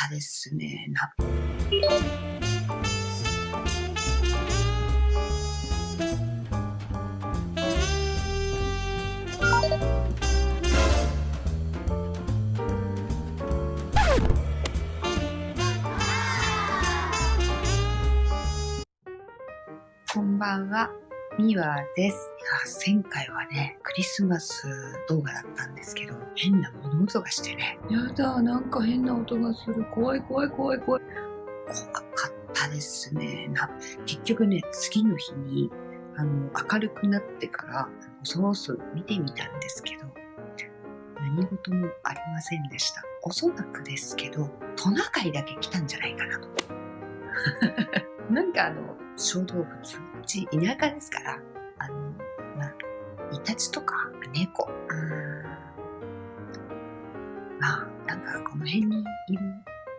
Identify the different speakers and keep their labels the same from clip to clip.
Speaker 1: ったですね。なこんばんは、みわです。いや、前回はね、クリスマス動画だったんですけど、変な物音がしてね。やだ、なんか変な音がする。怖い怖い怖い怖い。怖かったですね。な結局ね、次の日に、あの、明るくなってから、恐ろそろ見てみたんですけど、何事もありませんでした。おそらくですけど、トナカイだけ来たんじゃないかなと。なんかあの、小動物、うち田舎ですから、あの、まあ、イタチとか猫、うん、まあ、なんかこの辺にいる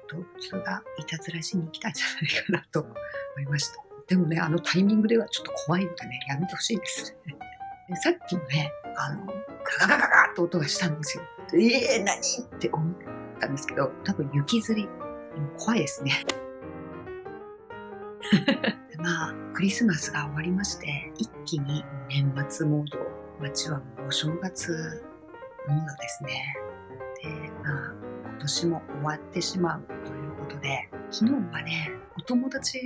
Speaker 1: 動物がいたずらしに来たんじゃないかなと思いました。でもね、あのタイミングではちょっと怖いのでね、やめてほしいですね。さっきもね、あの、ガガガガガッと音がしたんですよ。ええー、何って思ったんですけど、多分雪吊り、怖いですね。まあ、クリスマスが終わりまして、一気に年末モード、街はもうお正月モードですね。で、まあ、今年も終わってしまうということで、昨日はね、お友達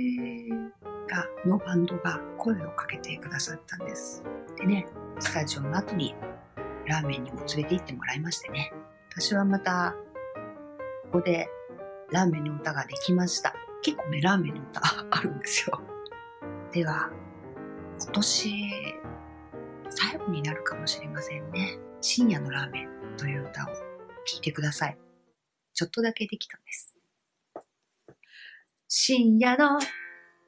Speaker 1: が、のバンドが声をかけてくださったんです。でね、スタジオの後にラーメンにも連れて行ってもらいましてね。私はまた、ここでラーメンの歌ができました。結構ね、ラーメンの歌 あるんですよ。では、今年、最後になるかもしれませんね。深夜のラーメンという歌を聴いてください。ちょっとだけできたんです。深夜の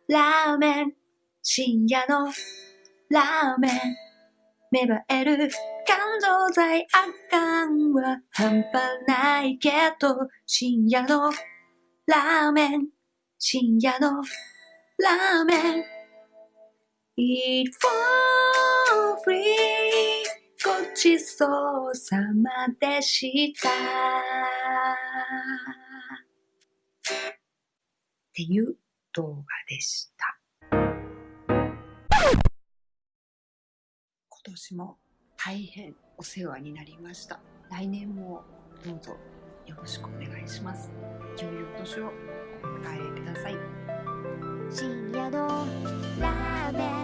Speaker 1: ラーメン、深夜のラーメン、芽生える感動剤あかんは半端ないけど、深夜のラーメン、深夜のラーメン。Eat for free ごちそうさまでした。っていう動画でした。今年も大変お世話になりました。来年もどうぞよろしくお願いします。良いお年を。お帰りください。
Speaker 2: 深夜のラーメン。